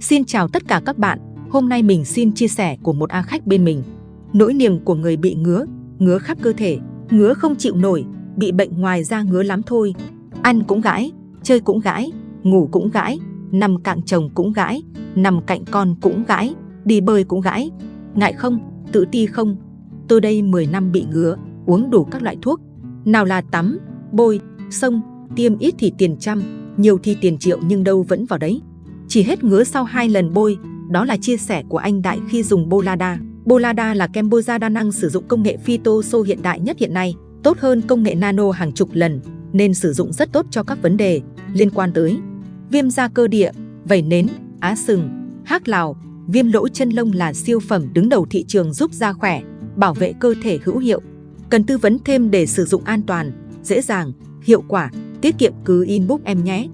Xin chào tất cả các bạn, hôm nay mình xin chia sẻ của một A khách bên mình. Nỗi niềm của người bị ngứa, ngứa khắp cơ thể, ngứa không chịu nổi, bị bệnh ngoài da ngứa lắm thôi. Ăn cũng gãi, chơi cũng gãi, ngủ cũng gãi, nằm cạnh chồng cũng gãi, nằm cạnh con cũng gãi, đi bơi cũng gãi. Ngại không, tự ti không? Tôi đây 10 năm bị ngứa, uống đủ các loại thuốc. Nào là tắm, bôi, sông, tiêm ít thì tiền trăm, nhiều thì tiền triệu nhưng đâu vẫn vào đấy. Chỉ hết ngứa sau hai lần bôi, đó là chia sẻ của anh Đại khi dùng Bolada. Bolada là kem bôi da đa năng sử dụng công nghệ phytoso hiện đại nhất hiện nay, tốt hơn công nghệ nano hàng chục lần, nên sử dụng rất tốt cho các vấn đề liên quan tới viêm da cơ địa, vẩy nến, á sừng, hác lào, viêm lỗ chân lông là siêu phẩm đứng đầu thị trường giúp da khỏe, bảo vệ cơ thể hữu hiệu. Cần tư vấn thêm để sử dụng an toàn, dễ dàng, hiệu quả, tiết kiệm cứ inbox em nhé.